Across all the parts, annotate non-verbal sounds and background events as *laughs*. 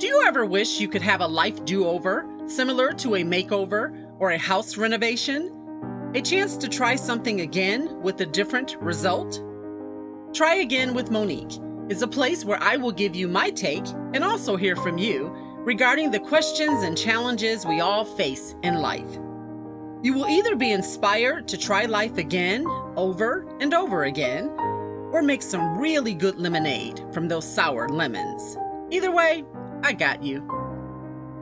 Do you ever wish you could have a life do over, similar to a makeover or a house renovation? A chance to try something again with a different result? Try Again with Monique is a place where I will give you my take and also hear from you regarding the questions and challenges we all face in life. You will either be inspired to try life again, over and over again, or make some really good lemonade from those sour lemons. Either way, I got you.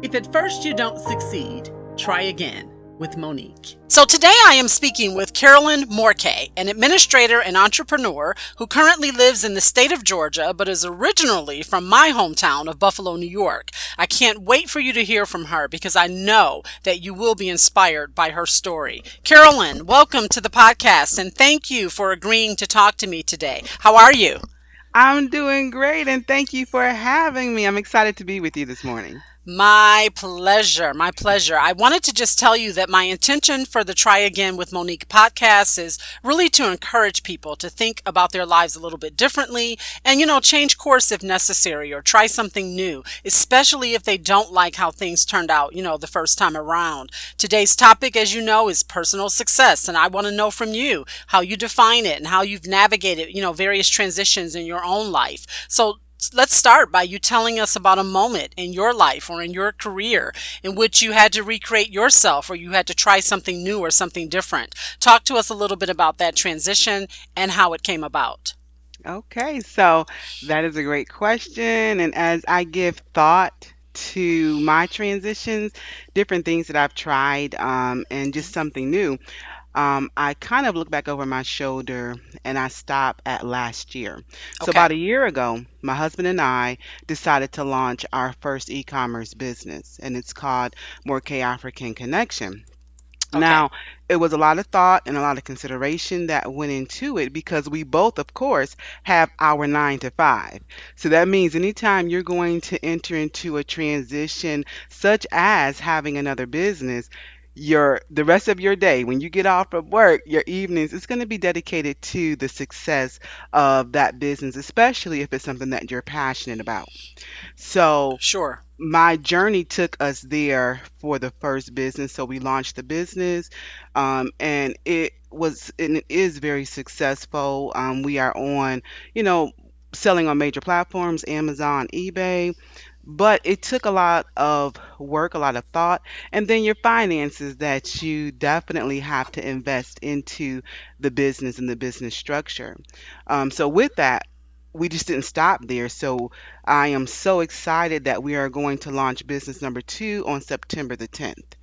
If at first you don't succeed, try again with Monique. So today I am speaking with Carolyn Morkeh, an administrator and entrepreneur who currently lives in the state of Georgia but is originally from my hometown of Buffalo, New York. I can't wait for you to hear from her because I know that you will be inspired by her story. Carolyn, welcome to the podcast and thank you for agreeing to talk to me today. How are you? I'm doing great and thank you for having me. I'm excited to be with you this morning. My pleasure. My pleasure. I wanted to just tell you that my intention for the Try Again with Monique podcast is really to encourage people to think about their lives a little bit differently and, you know, change course if necessary or try something new, especially if they don't like how things turned out, you know, the first time around. Today's topic, as you know, is personal success. And I want to know from you how you define it and how you've navigated, you know, various transitions in your own life. So let's start by you telling us about a moment in your life or in your career in which you had to recreate yourself or you had to try something new or something different. Talk to us a little bit about that transition and how it came about. Okay, so that is a great question. And as I give thought to my transitions, different things that I've tried, um, and just something new, um, I kind of look back over my shoulder and I stop at last year. So, Okay. about a year ago, my husband and I decided to launch our first e commerce business, and it's called Morkeh African Connection. Okay. Now, it was a lot of thought and a lot of consideration that went into it because we both, of course, have our nine to five. So that means anytime you're going to enter into a transition, such as having another business, your the rest of your day when you get off of work your evenings it's going to be dedicated to the success of that business especially if it's something that you're passionate about so Sure. my journey took us there for the first business. So we launched the business, um, and it was and it is very successful. Um, we are on, you know, selling on major platforms, Amazon, eBay. But it took a lot of work, a lot of thought, and then your finances that you definitely have to invest into the business and the business structure. Um, so with that, we just didn't stop there. So I am so excited that we are going to launch business number two on September the 10th.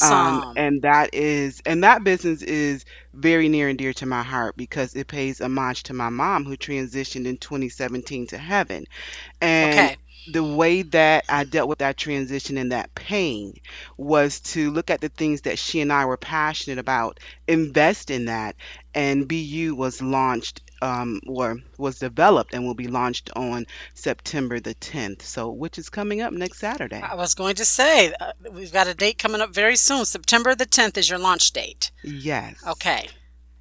Um, Awesome. and that is, and that business is very near and dear to my heart because it pays homage to my mom who transitioned in 2017 to heaven. And Okay. The way that I dealt with that transition and that pain was to look at the things that she and I were passionate about, invest in that, and BU was launched um, or was developed and will be launched on September the 10th. So, which is coming up next Saturday. I was going to say, uh, we've got a date coming up very soon. September the 10th is your launch date. Yes, Okay.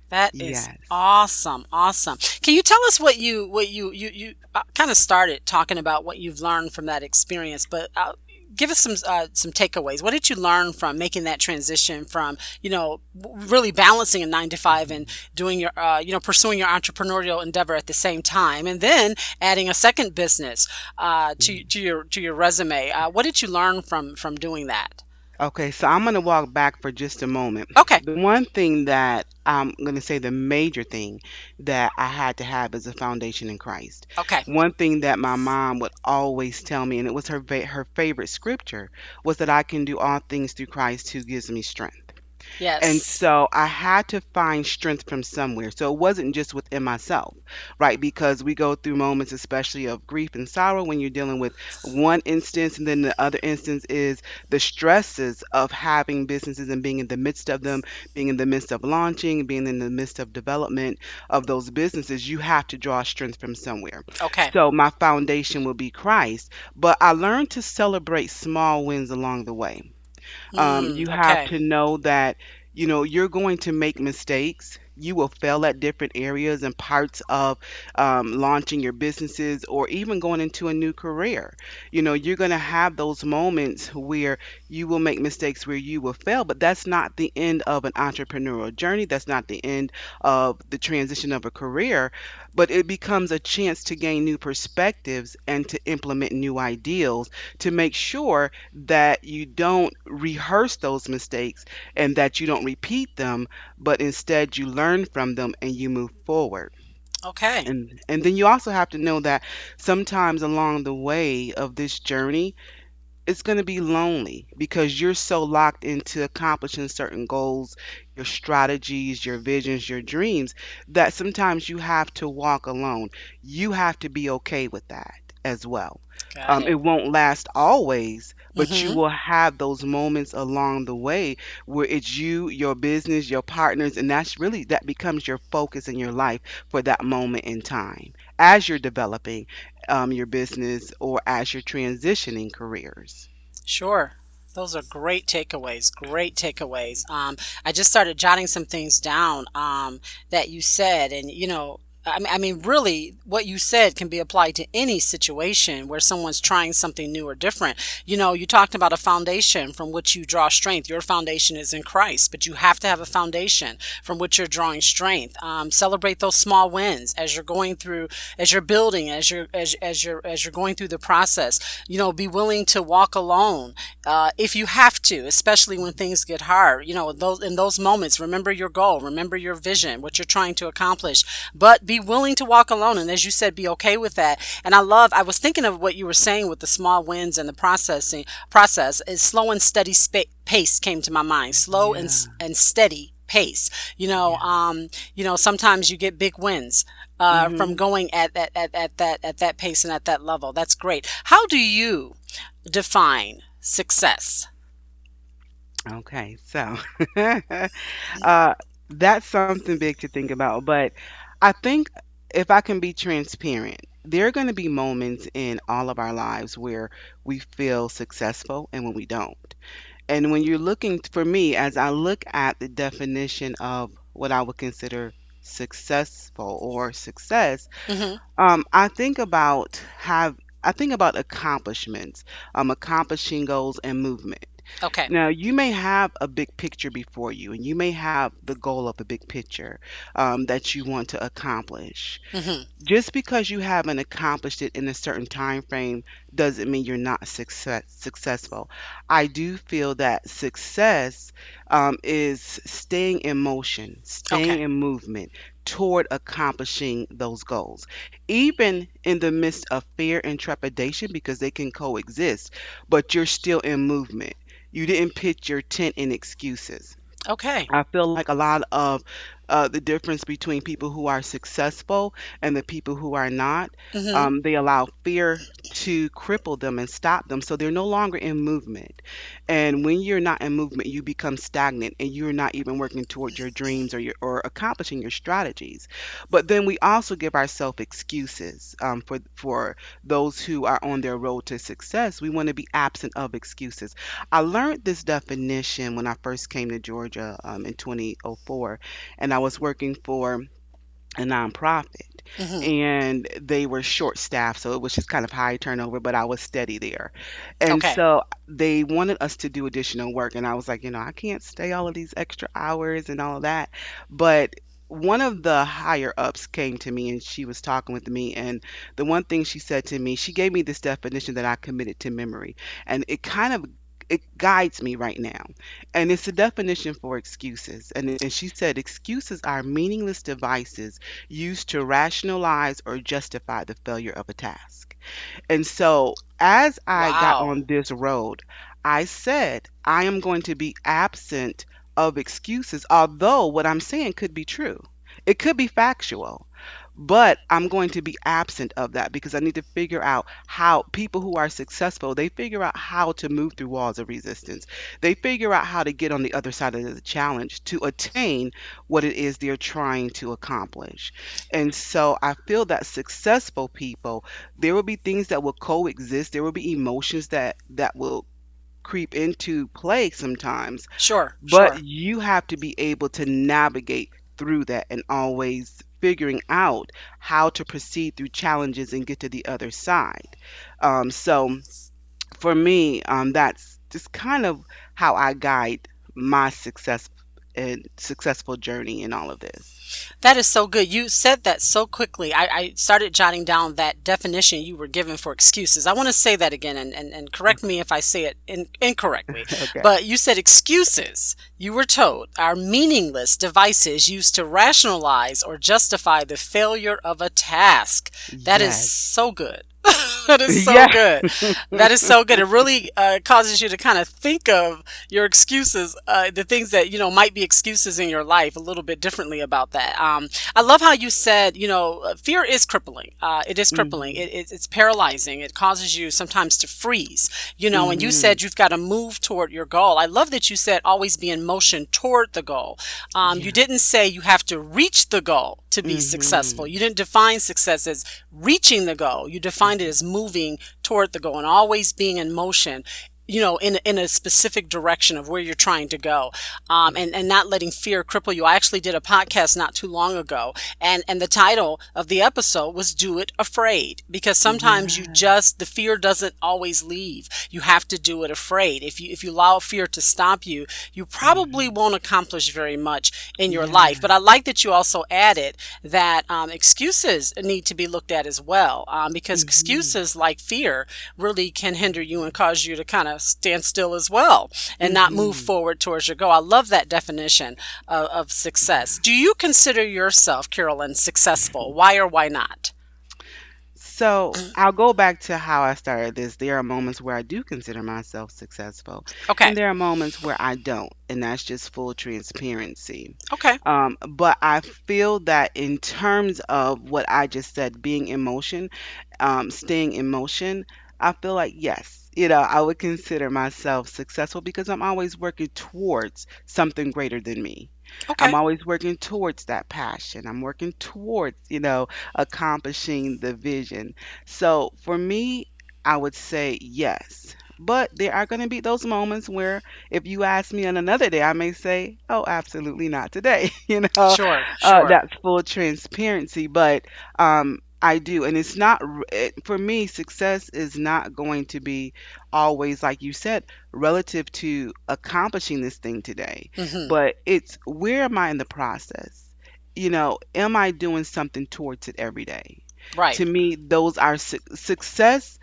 That is yes. awesome. Awesome. Can you tell us what you what you you you uh, kind of started talking about what you've learned from that experience, but uh, give us some uh, some takeaways. What did you learn from making that transition from, you know, w- really balancing a 9 to 5 and doing your uh, you know, pursuing your entrepreneurial endeavor at the same time and then adding a second business uh, to to your to your resume. Uh, what did you learn from from doing that? Okay, so I'm going to walk back for just a moment. Okay. The one thing that I'm going to say, the major thing that I had to have is a foundation in Christ. Okay. One thing that my mom would always tell me, and it was her her favorite scripture, was that I can do all things through Christ who gives me strength. And Yes. so I had to find strength from somewhere. So it wasn't just within myself, right? Because we go through moments, especially of grief and sorrow, when you're dealing with one instance, and then the other instance is the stresses of having businesses and being in the midst of them, being in the midst of launching, being in the midst of development of those businesses. You have to draw strength from somewhere. Okay. So my foundation will be Christ, but I learned to celebrate small wins along the way. Um, Mm, you have okay. to know that, you know, you're going to make mistakes. you will fail at different areas and parts of um, launching your businesses or even going into a new career. You know, you're going to have those moments where you will make mistakes where you will fail, but that's not the end of an entrepreneurial journey. That's not the end of the transition of a career, but it becomes a chance to gain new perspectives and to implement new ideals to make sure that you don't rehearse those mistakes and that you don't repeat them, but instead you learn from them and you move forward. Okay. And and then you also have to know that sometimes along the way of this journey, it's going to be lonely because you're so locked into accomplishing certain goals, your strategies, your visions, your dreams, that sometimes you have to walk alone. You have to be okay with that as well. Got Um, it it. won't last always, but you Mm-hmm. will have those moments along the way where it's you, your business, your partners, and that's really that becomes your focus in your life for that moment in time as you're developing um, your business or as you're transitioning careers. Sure. Those are great takeaways. Great takeaways. Um, I just started jotting some things down um, that you said, and you know, I mean, really, what you said can be applied to any situation where someone's trying something new or different. You know, you talked about a foundation from which you draw strength. Your foundation is in Christ, but you have to have a foundation from which you're drawing strength. Um, celebrate those small wins as you're going through, as you're building, as you're as as you're as you're going through the process. You know, be willing to walk alone uh, if you have to, especially when things get hard. You know, those in those moments, remember your goal, remember your vision, what you're trying to accomplish, but be willing to walk alone. And as you said, be okay with that. And I love. I was thinking of what you were saying with the small wins and the processing process. Is slow and steady pace came to my mind. Slow and Yeah, s- and steady pace. You know, yeah. um, you know, sometimes you get big wins uh, from hmm going at, at, at, at that at that pace and at that level. That's great. How do you define success? Okay, so *laughs* uh, that's something big to think about. But I think if I can be transparent, there are going to be moments in all of our lives where we feel successful and when we don't. And when you're looking, for me, as I look at the definition of what I would consider successful or success, hmm um, I think about have I think about accomplishments, um, accomplishing goals and movement. Okay. Now, you may have a big picture before you, and you may have the goal of a big picture um, that you want to accomplish. hmm Just because you haven't accomplished it in a certain time frame doesn't mean you're not success, successful. I do feel that success um, is staying in motion, staying Okay. in movement toward accomplishing those goals, even in the midst of fear and trepidation, because they can coexist, but you're still in movement. You didn't pitch your tent in excuses. Okay. I feel like a lot of uh, the difference between people who are successful and the people who are not, hmm um, they allow fear to cripple them and stop them. So they're no longer in movement. And when you're not in movement, you become stagnant and you're not even working towards your dreams or your or accomplishing your strategies. But then we also give ourselves excuses um, for for those who are on their road to success. We want to be absent of excuses. I learned this definition when I first came to Georgia um, in 2004, and I was working for a nonprofit hmm and they were short staffed so it was just kind of high turnover but i was steady there. And Okay. so they wanted us to do additional work and i was like you know i can't stay all of these extra hours and all of that. But one of the higher ups came to me and she was talking with me and the one thing she said to me she gave me this definition that i committed to memory and it kind of it guides me right now and it's a definition for excuses. And, and she said, excuses are meaningless devices used to rationalize or justify the failure of a task. And so, as I got Wow. on this road, I said, I am going to be absent of excuses, although what I'm saying could be true. It could be factual, but I'm going to be absent of that because I need to figure out how people who are successful, they figure out how to move through walls of resistance. They figure out how to get on the other side of the challenge to attain what it is they're trying to accomplish. And so I feel that successful people, there will be things that will coexist. There will be emotions that that will creep into play sometimes, Sure. but Sure. you have to be able to navigate through that and always figuring out how to proceed through challenges and get to the other side. Um, so for me, um, that's just kind of how I guide my success and successful journey in all of this. That is so good. You said that so quickly. I, I started jotting down that definition you were given for excuses. I want to say that again and, and, and correct me if I say it in, incorrectly. *laughs* Okay. But you said excuses, you were told, are meaningless devices used to rationalize or justify the failure of a task. That is Yes. so good. *laughs* that is so Yeah. good. *laughs* That is so good. It really uh, causes you to kind of think of your excuses, uh, the things that you know might be excuses in your life, a little bit differently about that. Um, I love how you said, you know, uh, fear is crippling. Uh, it is crippling. Mhm. It, it, it's paralyzing. It causes you sometimes to freeze. You know, and you Mhm. said you've got to move toward your goal. I love that you said always be in motion toward the goal. Um, You didn't say you have to reach the goal to be Mhm. successful. You didn't define success as reaching the goal. You defined it as moving toward the goal and always being in motion. You know, in in a specific direction of where you're trying to go, um, and and not letting fear cripple you. I actually did a podcast not too long ago, and and the title of the episode was "Do It Afraid," because sometimes you just the fear doesn't always leave. You have to do it afraid. If you if you allow fear to stop you, you probably won't accomplish very much in your life. But I like that you also added that um, excuses need to be looked at as well, um, because Mhm. excuses like fear really can hinder you and cause you to kind of stand still as well and not move Mhm. forward towards your goal. I love that definition of, of success. Do you consider yourself, Carolyn, successful? Why or why not? So I'll go back to how I started this. There are moments where I do consider myself successful, Okay. and there are moments where I don't, and that's just full transparency. Okay. Um, but I feel that in terms of what I just said, being in motion, um, staying in motion, I feel like yes, you know, I would consider myself successful because I'm always working towards something greater than me. I'm Okay. always working towards that passion. I'm working towards, you know, accomplishing the vision. So for me, I would say yes. But there are going to be those moments where if you ask me on another day, I may say, "Oh, absolutely not today." *laughs* You know, Sure. uh, Sure. that's full transparency. But um, I do, and it's not r- it, for me. Success is not going to be always, like you said, relative to accomplishing this thing today hmm but it's where am I in the process? You know, am I doing something towards it every day? Right. To me, those are su- success.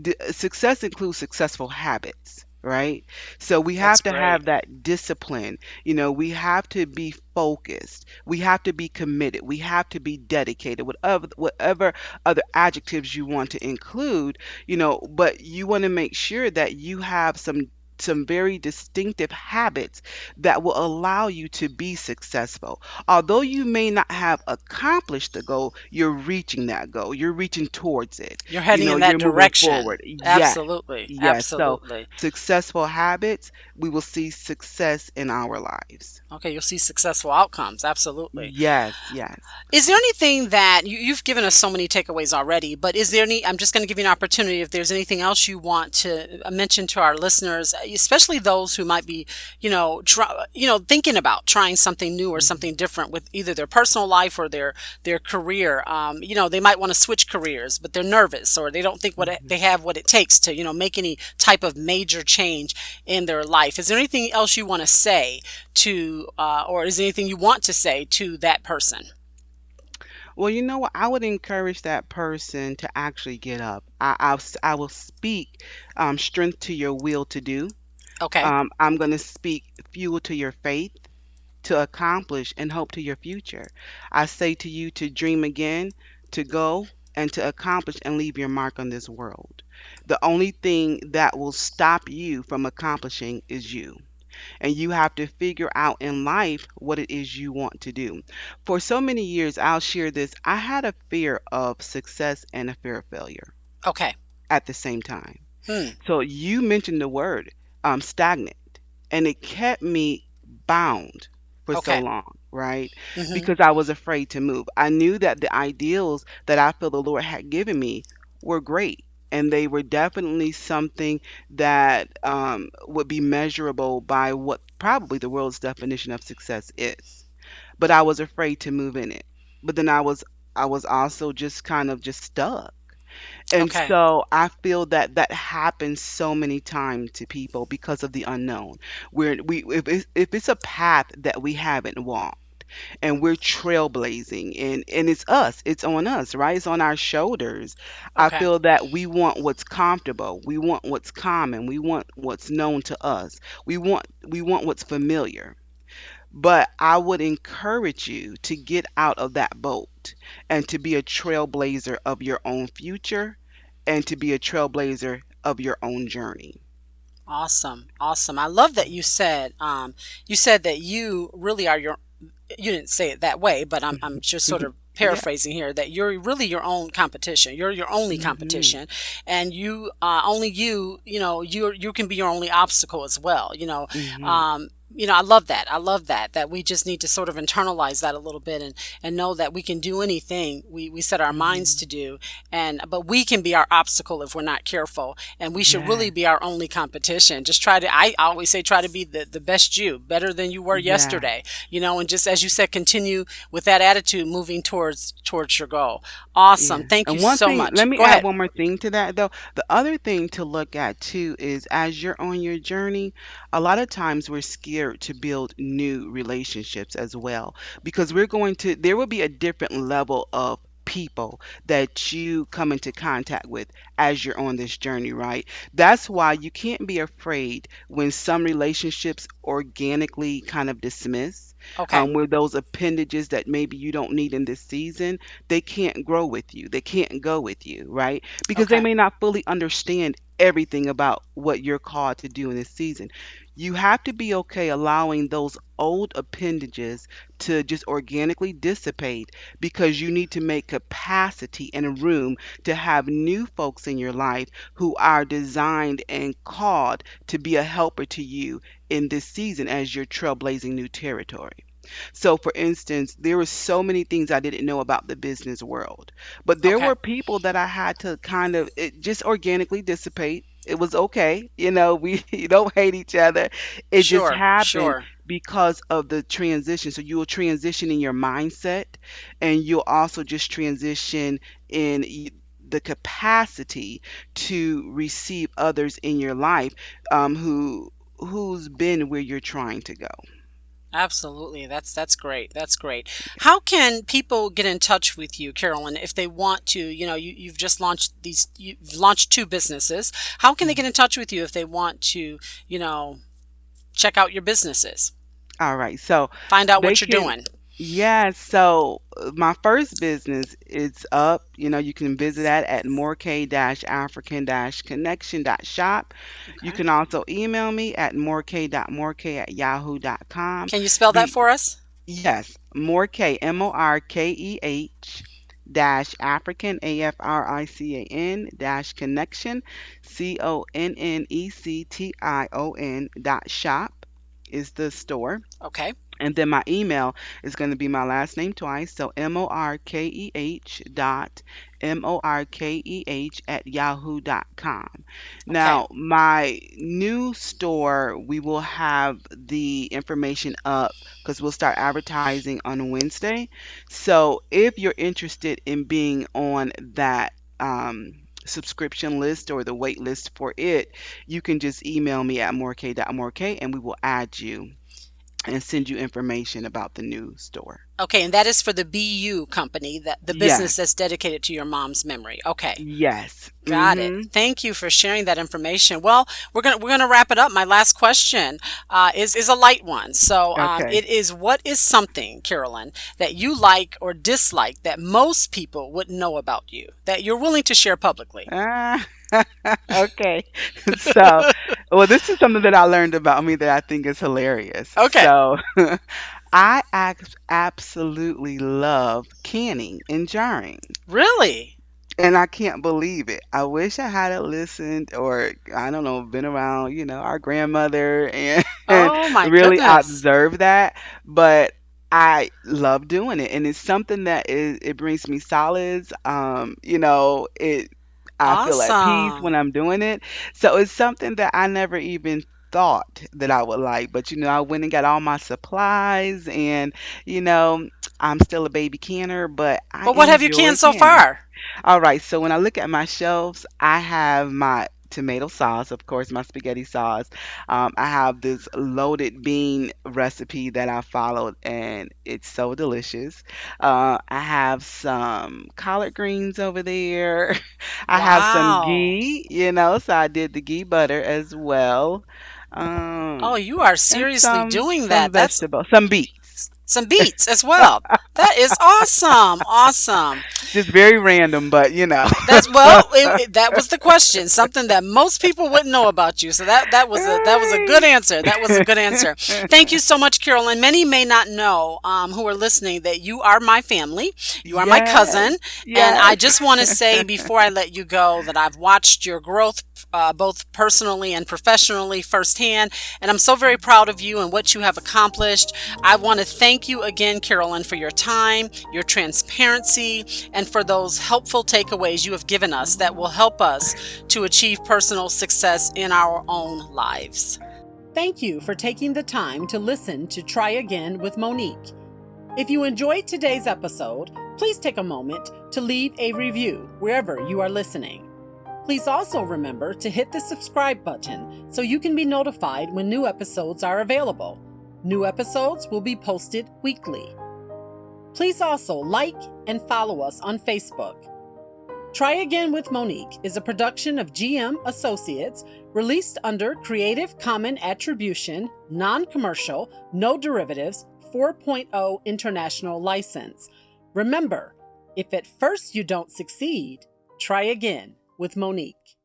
d- Success includes successful habits, right? So we That's have to great. have that discipline. You know, we have to be focused. We have to be committed. We have to be dedicated. Whatever, whatever other adjectives you want to include, you know, but you want to make sure that you have some some very distinctive habits that will allow you to be successful. Although you may not have accomplished the goal, you're reaching that goal. You're reaching towards it. You're You heading know, in that direction. forward. Yes, Absolutely. yes. So Absolutely. successful habits, we will see success in our lives. Okay, you'll see successful outcomes. Absolutely. Yes, yes. Is there anything that you, you've given us so many takeaways already, but is there any? I'm just going to give you an opportunity if there's anything else you want to mention to our listeners, especially those who might be, you know, try, you know, thinking about trying something new or something different with either their personal life or their their career. Um, you know, they might want to switch careers, but they're nervous or they don't think what it, they have what it takes to, you know, make any type of major change in their life. Is there anything else you want to say to, uh, or is there anything you want to say to that person? Well, you know what? I would encourage that person to actually get up. I, I'll, will speak um, strength to your will to do. Okay. Um, I'm going to speak fuel to your faith to accomplish and hope to your future. I say to you to dream again, to go and to accomplish and leave your mark on this world. The only thing that will stop you from accomplishing is you. And you have to figure out in life what it is you want to do. For so many years, I'll share this. I had a fear of success and a fear of failure Okay. at the same time. Hmm. So you mentioned the word um, stagnant, and it kept me bound for so Okay. long, right? hmm Because I was afraid to move. I knew that the ideals that I feel the Lord had given me were great, and they were definitely something that um, would be measurable by what probably the world's definition of success is. but I was afraid to move in it. But then I was I was also just kind of just stuck. And Okay. so I feel that that happens so many times to people because of the unknown. Where we if it's, if it's a path that we haven't walked and we're trailblazing and and it's us it's on us right it's on our shoulders i Okay. feel that we want what's comfortable we want what's common we want what's known to us we want we want what's familiar but i would encourage you to get out of that boat and to be a trailblazer of your own future and to be a trailblazer of your own journey Awesome. Awesome. I love that you said um you said that you really are your you didn't say it that way, but I'm I'm just sort of *laughs* paraphrasing here that you're really your own competition. You're your only hmm competition, and you uh, only you you know you you can be your only obstacle as well. You know, hmm um, you know I love that. I love that that we just need to sort of internalize that a little bit and and know that we can do anything we we set our minds to mm-hmm. do, and but we can be our obstacle if we're not careful, and we should yeah. really be our only competition. Just try to I always say try to be the the best you, better than you were yeah. yesterday you know and just as you said continue with that attitude moving towards towards your goal. Awesome. Yeah. thank you And one so thing, much. let me go add ahead. one more thing to that though. The other thing to look at too is as you're on your journey, a lot of times we're scared to build new relationships as well because we're going to, there will be a different level of people that you come into contact with as you're on this journey, right? That's why you can't be afraid when some relationships organically kind of dismiss okay um, where those appendages that maybe you don't need in this season they can't grow with you. They can't go with you, right? Because they may not fully understand everything about what you're called to do in this season. You have to be okay allowing those old appendages to just organically dissipate because you need to make capacity and room to have new folks in your life who are designed and called to be a helper to you in this season as you're trailblazing new territory. So, for instance, there were so many things I didn't know about the business world, but there okay were people that I had to kind of it just organically dissipate. It was okay, you know, we *laughs* you don't hate each other. It just sure happened sure because of the transition. So you will transition in your mindset, and you'll also just transition in y- the capacity to receive others in your life um, who who's been where you're trying to go. Absolutely that's that's great that's great. How can people get in touch with you carolyn if they want to you know you, you've just launched these you've launched two businesses. How can they get in touch with you if they want to you know check out your businesses? All right. So find out they what you're can, doing yeah. So uh, my first business is up. You know, you can visit that at morkeh-african-connection.shop. You okay can also email me at morkeh.morkeh at yahoo.com. can you spell that The for us yes, mork, M-O-R-K-E-H dash African, A-F-R-I-C-A-N dash connection, C-O-N-N-E-C-T-I-O-N dot shop is the store. okay And then my email is going to be my last name twice. So M O R K E H dot M O R K E H at yahoo dot com. okay Now, my new store, we will have the information up because we'll start advertising on Wednesday. So if you're interested in being on that, um, subscription list or the wait list for it, you can just email me at morkeh.morkeh and we will add you and send you information about the new store. Okay, and that is for the BU company, that the business Yes. that's dedicated to your mom's memory. Okay. Yes. Got it. Mhm. Thank you for sharing that information. Well, we're gonna we're gonna wrap it up. My last question uh, is is a light one. So um, Okay. it is: What is something, Carolyn, that you like or dislike that most people wouldn't know about you that you're willing to share publicly? Ah, *laughs* okay. So, well, this is something that I learned about me that I think is hilarious. Okay. So, *laughs* I ac- absolutely love canning and jarring. Really? And I can't believe it. I wish I had listened or I don't know, been around, you know, our grandmother and, *laughs* and Oh my really goodness! observed that. But I love doing it. And it's something that is it brings me solids. Um, you know, it I feel at peace when Awesome. I'm doing it. So it's something that I never even thought that I would like. But, you know, I went and got all my supplies and, you know, I'm still a baby canner, but I But what have you enjoy canned so canning. far? All right, so when I look at my shelves, I have my tomato sauce, of course, my spaghetti sauce. Um, I have this loaded bean recipe that I followed, and it's so delicious. Uh, I have some collard greens over there. *laughs* I have some Wow. ghee, you know, so I did the ghee butter as well. Um, Oh, you are and seriously some doing some that. That's vegetables, some beets. Some beets as well. That is awesome. Awesome. Just very random, but you know. That's *laughs* well, it, it- that was the question. Something that most people wouldn't know about you. So that that was a that was a good answer. That was a good answer. *laughs* Thank you so much, Carolyn. Many may not know um, who are listening that you are my family. You are my Yes, cousin, and I just want to say *laughs* before I let you go that I've watched your growth. Uh, both personally and professionally firsthand, and I'm so very proud of you and what you have accomplished. I want to thank you again, Carolyn, for your time, your transparency, and for those helpful takeaways you have given us that will help us to achieve personal success in our own lives. Thank you for taking the time to listen to Try Again with Monique. If you enjoyed today's episode, please take a moment to leave a review wherever you are listening. Please also remember to hit the subscribe button so you can be notified when new episodes are available. New episodes will be posted weekly. Please also like and follow us on Facebook. Try Again with Monique is a production of GM Associates released under Creative Common Attribution, Non Commercial, No Derivatives 4.0 International License. Remember, if at first you don't succeed, try again with Monique.